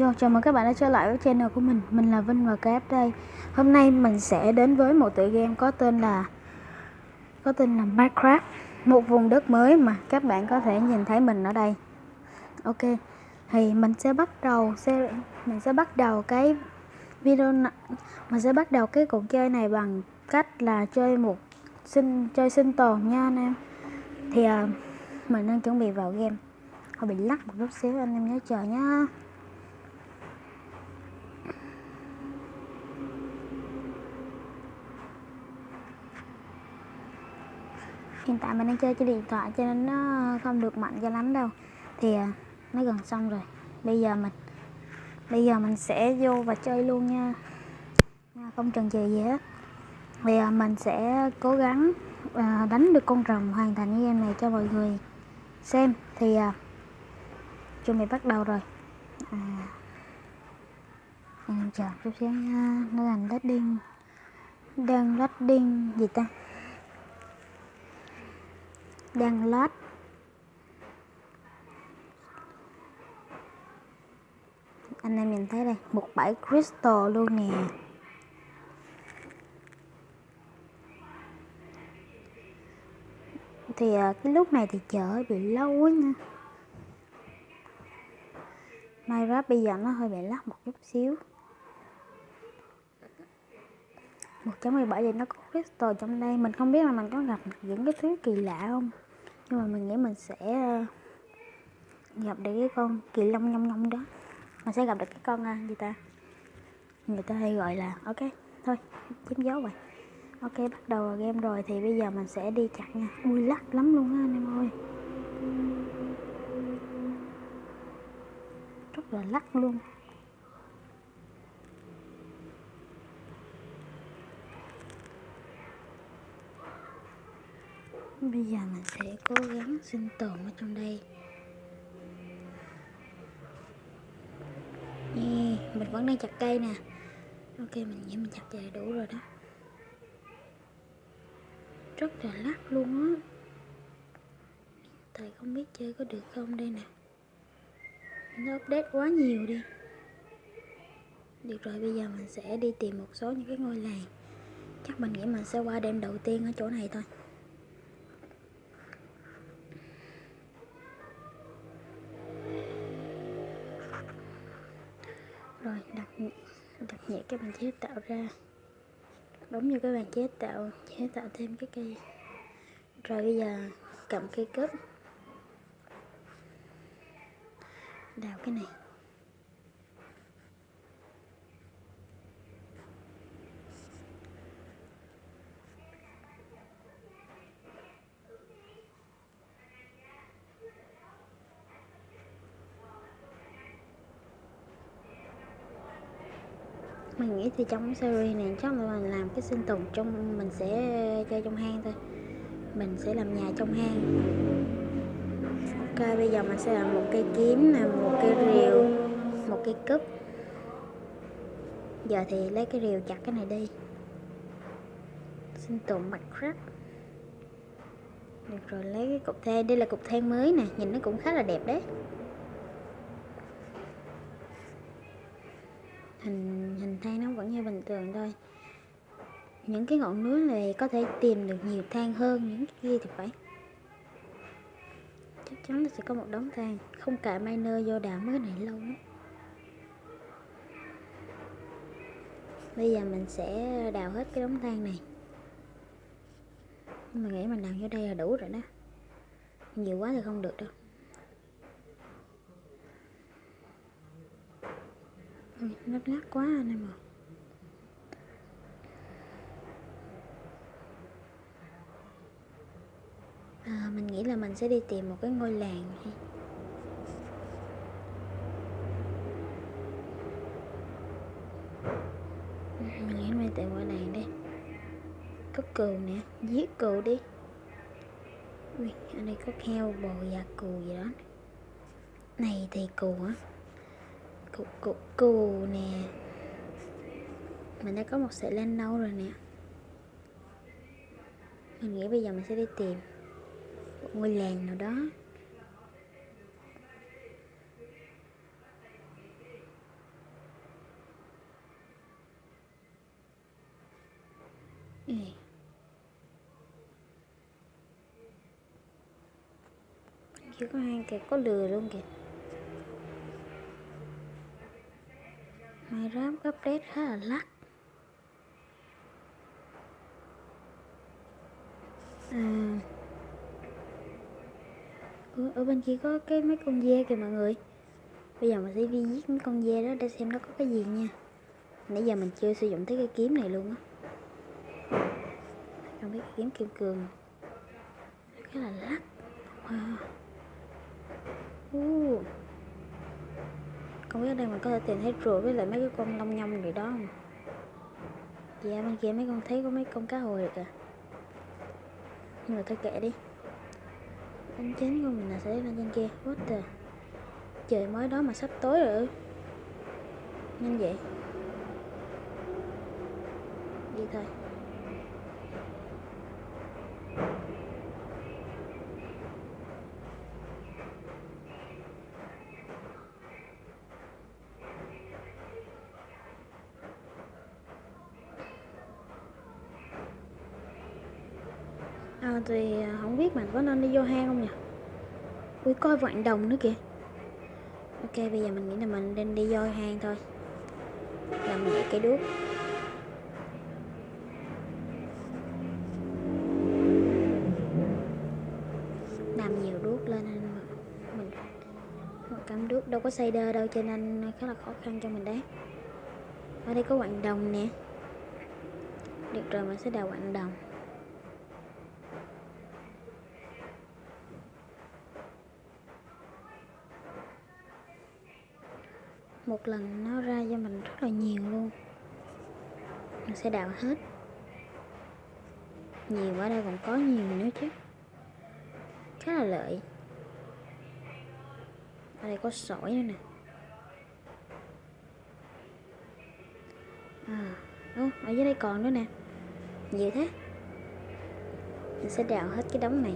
Yo, chào mừng các bạn đã trở lại với channel của mình. Mình là Vinh và Cáp đây. Hôm nay mình sẽ đến với một tựa game có tên là Có tên là Minecraft. Một vùng đất mới mà các bạn có thể nhìn thấy mình ở đây. Ok Thì mình sẽ bắt đầu sẽ, Mình sẽ bắt đầu cái video Mình sẽ bắt đầu cái cuộc chơi này bằng cách là chơi một sinh chơi sinh tồn nha anh em. Thì uh, mình đang chuẩn bị vào game. Hơi bị lắc một chút xíu anh em nhớ chờ nhá. Hiện tại mình đang chơi trên điện thoại cho nên nó không được mạnh cho lắm đâu. Thì à, nó gần xong rồi. Bây giờ mình bây giờ mình sẽ vô và chơi luôn nha, không cần chờ gì hết. Thì giờ mình sẽ cố gắng à, đánh được con rồng hoàn thành cái game này cho mọi người xem. Thì à, chuẩn bị bắt đầu rồi. À, em chờ chút xíu nha. Nó làm loading đang loading gì ta? Đang lót. Anh em nhìn thấy đây, một bãi crystal luôn nè. Thì à, cái lúc này thì chở bị lâu quá nha. Minecraft bây giờ nó hơi bị lắc một chút xíu. 1.17 thì nó có crystal trong đây. Mình không biết là mình có gặp những cái thứ kỳ lạ không? Nhưng mà mình nghĩ mình sẽ ờ, gặp được cái con kỳ long nhông nhông đó. Mình sẽ gặp được cái con à, gì ta? Người ta hay gọi là ok thôi chiếm dấu vậy, ok bắt đầu game rồi thì bây giờ mình sẽ đi chặn nha ui lắc lắm luôn á anh em ơi. Rất là lắc luôn. Bây giờ mình sẽ cố gắng sinh tồn ở trong đây. Yeah, mình vẫn đang chặt cây nè. Ok mình nghĩ mình chặt về đủ rồi đó. Rất là lắc luôn á. Tại không biết chơi có được không đây nè. Nó update quá nhiều đi. Được rồi bây giờ mình sẽ đi tìm một số những cái ngôi làng. Chắc mình nghĩ mình sẽ qua đêm đầu tiên ở chỗ này thôi rồi đặt cái bàn chế tạo ra. Đúng như cái bàn chế tạo chế tạo thêm cái cây. Rồi bây giờ cầm cây cướp đào cái này. Mình nghĩ thì trong series này chắc là mình làm cái sinh tồn trong, mình sẽ chơi trong hang thôi. Mình sẽ làm nhà trong hang. Ok bây giờ mình sẽ làm một cây kiếm nè, một cây rìu, một cây cúp. Giờ thì lấy cái rìu chặt cái này đi. Sinh tồn mặt crab được rồi, lấy cái cục than đây là cục than mới nè, nhìn nó cũng khá là đẹp đấy. Hình hình than nó vẫn như bình thường thôi. Những cái ngọn núi này có thể tìm được nhiều than hơn, những cái kia thì phải. Chắc chắn là sẽ có một đống than, không cả miner vô đào mới này lâu lắm. Bây giờ mình sẽ đào hết cái đống than này. Nhưng mà nghĩ mình đào vô đây là đủ rồi đó. Nhiều quá thì không được đâu. Nó lát quá anh em ạ. À, mình nghĩ là mình sẽ đi tìm một cái ngôi làng đi. Ừ, mình nghĩ mình tìm ngôi làng đi. Có cừu nè giết cừu đi. Ui ở đây có heo bò và cừu gì đó. Này thì cừu á thuộc củ cù nè. Mình đã có một sợi len nâu rồi nè. Mình nghĩ bây giờ mình sẽ đi tìm một ngôi làng nào đó. Ừ. Chưa có hai kìa, có lừa luôn kìa. Minecraft update khá là lắc. À ở, bên kia có cái mấy con dê kìa mọi người. Bây giờ mình sẽ đi giết mấy con dê đó để xem nó có cái gì nha. Nãy giờ mình chưa sử dụng tới cái kiếm này luôn á. Không biết kiếm kim cương. Cái là lắc. Wow. uh không biết ở đây mình có thể tìm thấy rùa với lại mấy cái con long nhông gì đó không? Dạ bên kia mấy con thấy có mấy con cá hồi kìa. Nhưng mà thôi kệ đi. Anh chén của mình là sẽ lên trên kia. What the? Trời, mới đó mà sắp tối rồi nhanh vậy. Đi thôi. À, thì à, không biết mình có nên đi vô hang không nhỉ? Ui coi vạn đồng nữa kìa. Ok bây giờ mình nghĩ là mình nên đi vô hang thôi. Làm nhẹ cái đuốc. Làm nhiều đuốc lên nên mình một cắm đuốc đâu có xây đơ đâu cho nên khá là khó khăn cho mình đấy. Ở đây có quặng đồng nè. Được rồi mình sẽ đào quặng đồng. Một lần nó ra cho mình rất là nhiều luôn. Mình sẽ đào hết. Nhiều ở đây còn có nhiều nữa chứ. Khá là lợi. Ở đây có sỏi nữa nè. À Ồ, ở dưới đây còn nữa nè. Nhiều thế. Mình sẽ đào hết cái đống này.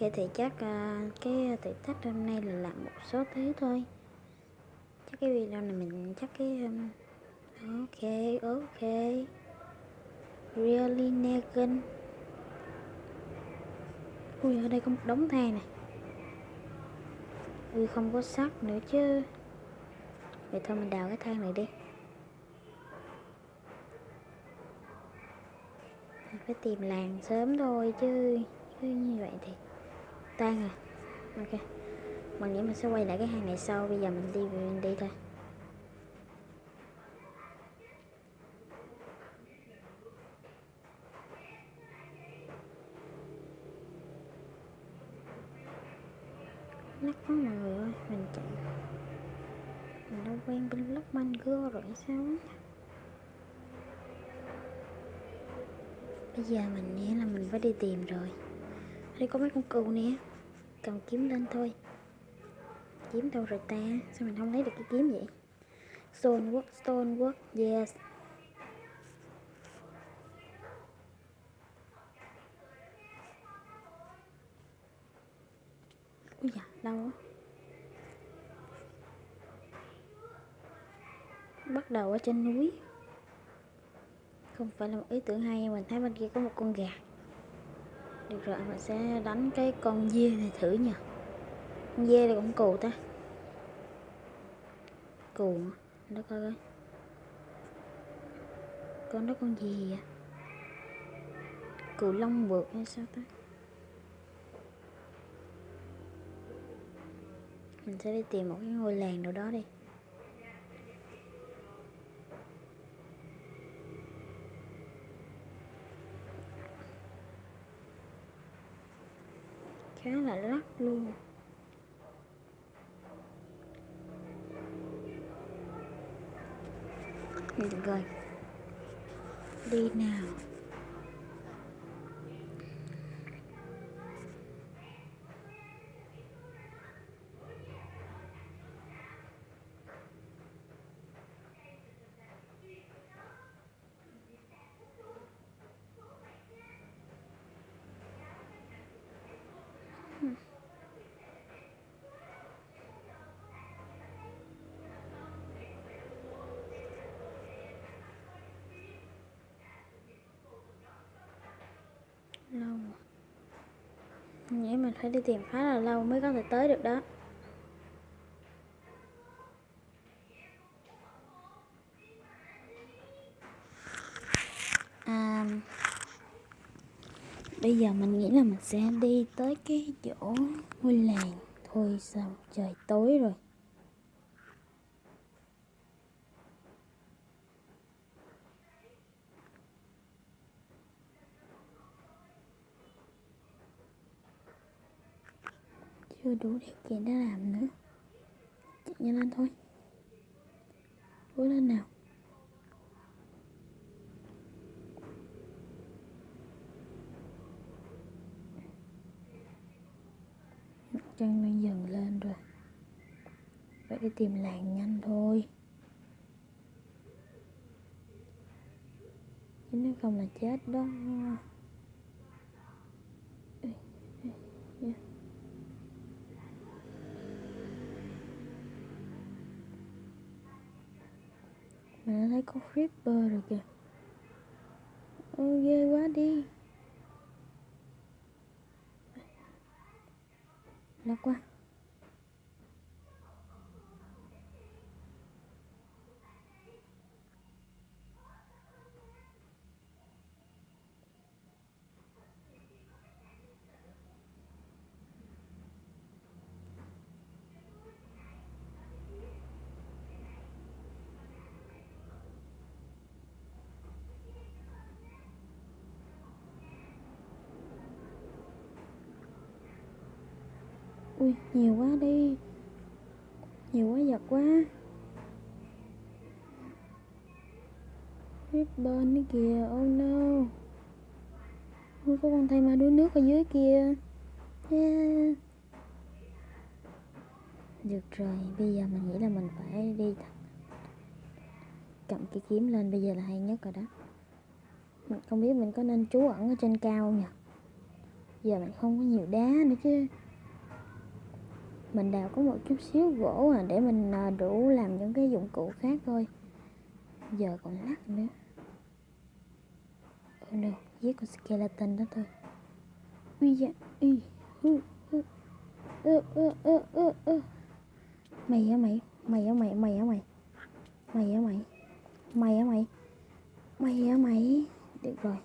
Ok thì chắc uh, cái thử thách hôm nay là làm một số thứ thôi. Chắc cái video này mình chắc cái um, ok ok. Really Negan. Ui ở đây có một đống than này. Ui không có sắt nữa chứ. Vậy thôi mình đào cái than này đi. Mình phải tìm làng sớm thôi chứ chứ như vậy thì tan rồi. Ok, mình nghĩ mình sẽ quay lại cái hàng này sau, bây giờ mình đi mình đi thôi. Nắc quá mọi người ơi, mình chạy. Mình đã quen bên lớp manh cưa rồi sao bây giờ mình nghĩ là mình phải đi tìm rồi đây có mấy con cừu nè. Cầm kiếm lên thôi. Kiếm đâu rồi ta? Sao mình không lấy được cái kiếm vậy? Stone work stone work, yes. Ui dạ đâu á bắt đầu ở trên núi. Không phải là một ý tưởng hay mình thấy bên kia có một con gà được rồi, mình sẽ đánh cái con dê này thử nha. Con dê này cũng cù ta. Cù nó coi coi. Con đó con gì vậy? Cù lông vượt hay sao ta? Mình sẽ đi tìm một cái ngôi làng nào đó đi khá là lắc luôn được rồi đi nào nghĩ mình phải đi tìm khá là lâu mới có thể tới được đó. À, bây giờ mình nghĩ là mình sẽ đi tới cái chỗ ngôi làng. Thôi sao trời tối rồi. Chưa đủ điều kiện để làm nữa. Chạy nhanh lên thôi. Cố lên nào. Mặt trăng đang dần lên rồi. Phải đi tìm làng nhanh thôi. Chứ nếu không là chết đó Ê, ê, ê. Mình đã thấy có Creeper rồi kìa. Ôi ghê quá đi. Lạc quá. Ui, nhiều quá đi. Nhiều quá, giật quá. Ribbon đi kìa Oh no. Ui có con thay ma đuối nước ở dưới kia. Yeah. Được rồi, Bây giờ mình nghĩ là mình phải đi Cầm cái kiếm lên, Bây giờ là hay nhất rồi đó. Mình không biết mình có nên trú ẩn ở trên cao không nhỉ? Giờ mình không có nhiều đá nữa chứ mình đào có một chút xíu gỗ à để mình à, đủ làm những cái dụng cụ khác thôi. Giờ còn lắc nữa. Oh no giết con skeleton đó thôi. Ui da, ui hu hu ơ ơ ơ. Mày á mày mày á mày mày á mày. Mày á mày mày á mày mày á mày. Được rồi.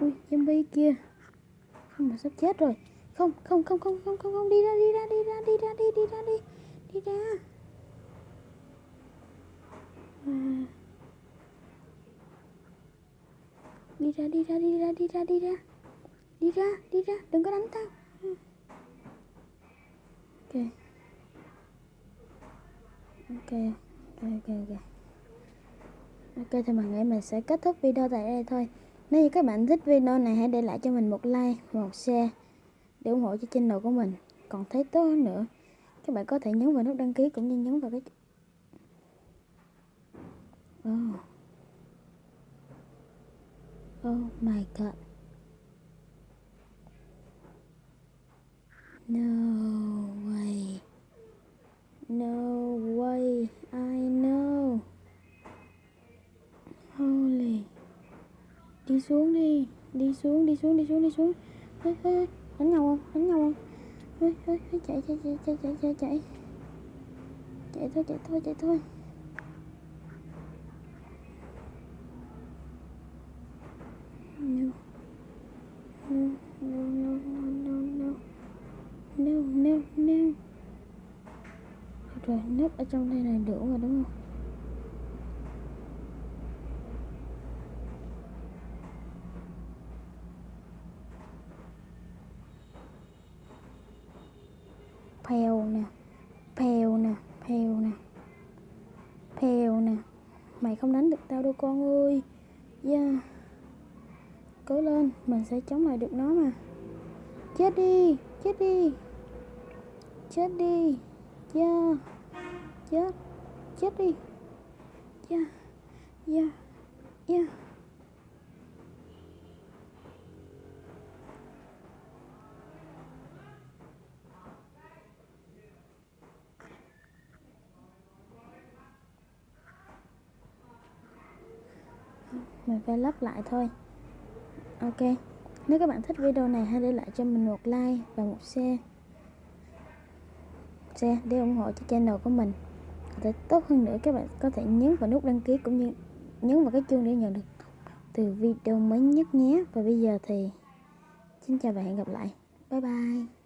Ui, zombie kia. Không mà sắp chết rồi không không không không không không không đi ra đi ra đi ra đi ra đi đi ra đi đi ra à. đi ra đi ra đi ra đi ra đi ra đi ra đi ra đừng có đánh tao ok ok ok ok ok ok thì mình nghĩ mình sẽ kết thúc video tại đây thôi nếu như các bạn thích video này hãy để lại cho mình một like một share để ủng hộ cho channel của mình. Còn thấy tốt hơn nữa các bạn có thể nhấn vào nút đăng ký cũng như nhấn vào cái oh. Oh my god. No way. No way. I know. Holy. Đi xuống đi. Đi xuống đi xuống đi xuống đi xuống. Ê, ê, đánh nhau không? Đánh nhau không? Ơi ơi chạy chạy chạy chạy chạy chạy chạy. Chạy thôi chạy thôi chạy thôi. No. No no no no no. No no rồi núp ở trong đây này đủ rồi, đúng không phèo nè phèo nè phèo nè phèo nè mày không đánh được tao đâu con ơi yeah. cố lên, mình sẽ chống lại được nó mà chết đi chết đi chết đi yeah. chết chết đi yeah. yeah. yeah. Mình phải lắp lại thôi. Ok. Nếu các bạn thích video này, hãy để lại cho mình một like và một share. Share để ủng hộ cho channel của mình. Để tốt hơn nữa, các bạn có thể nhấn vào nút đăng ký cũng như nhấn vào cái chuông để nhận được từ video mới nhất nhé. Và bây giờ thì, xin chào và hẹn gặp lại. Bye bye.